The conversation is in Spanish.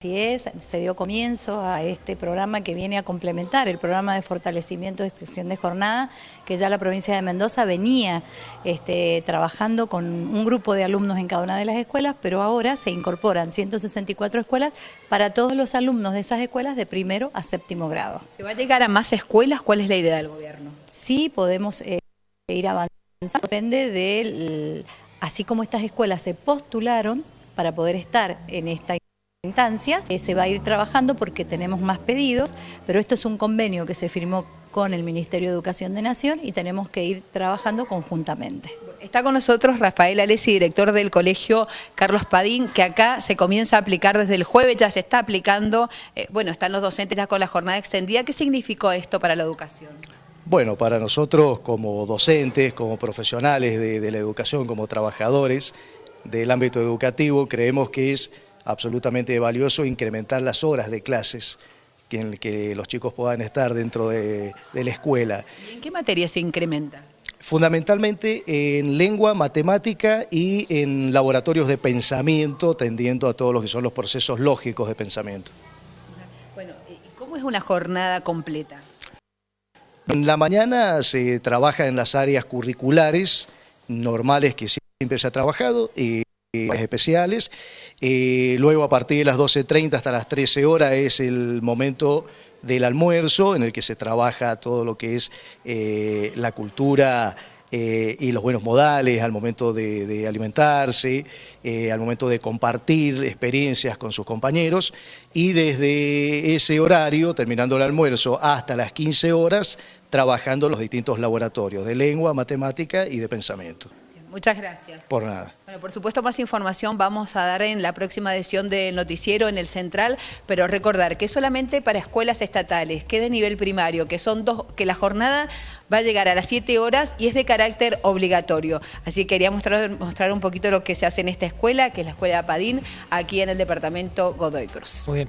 Así es, se dio comienzo a este programa que viene a complementar el programa de fortalecimiento de extensión de jornada, que ya la provincia de Mendoza venía este, trabajando con un grupo de alumnos en cada una de las escuelas, pero ahora se incorporan 164 escuelas para todos los alumnos de esas escuelas de primero a séptimo grado. ¿Se va a llegar a más escuelas? ¿Cuál es la idea del gobierno? Sí, podemos eh, ir avanzando, depende de, así como estas escuelas se postularon para poder estar en esta instancia. Eh, se va a ir trabajando porque tenemos más pedidos, pero esto es un convenio que se firmó con el Ministerio de Educación de Nación y tenemos que ir trabajando conjuntamente. Está con nosotros Rafael Alessi, director del Colegio Carlos Padín, que acá se comienza a aplicar desde el jueves, ya se está aplicando, eh, bueno, están los docentes ya con la jornada extendida. ¿Qué significó esto para la educación? Bueno, para nosotros como docentes, como profesionales de, de la educación, como trabajadores del ámbito educativo, creemos que es absolutamente valioso incrementar las horas de clases en que los chicos puedan estar dentro de, la escuela. en qué materia se incrementa? Fundamentalmente en lengua, matemática y en laboratorios de pensamiento, tendiendo a todos lo que son los procesos lógicos de pensamiento. Bueno, ¿cómo es una jornada completa? En la mañana se trabaja en las áreas curriculares normales que siempre se ha trabajado y especiales. Eh, luego a partir de las 12.30 hasta las 13 horas es el momento del almuerzo en el que se trabaja todo lo que es eh, la cultura eh, y los buenos modales al momento de, alimentarse, al momento de compartir experiencias con sus compañeros y desde ese horario, terminando el almuerzo, hasta las 15 horas, trabajando los distintos laboratorios de lengua, matemática y de pensamiento. Muchas gracias. Por nada. Bueno, por supuesto, más información vamos a dar en la próxima edición del noticiero en el Central, pero recordar que solamente para escuelas estatales, que de nivel primario, que son dos, que la jornada va a llegar a las 7 horas y es de carácter obligatorio. Así que quería mostrar, mostrar un poquito lo que se hace en esta escuela, que es la Escuela de Padín, aquí en el departamento Godoy Cruz. Muy bien.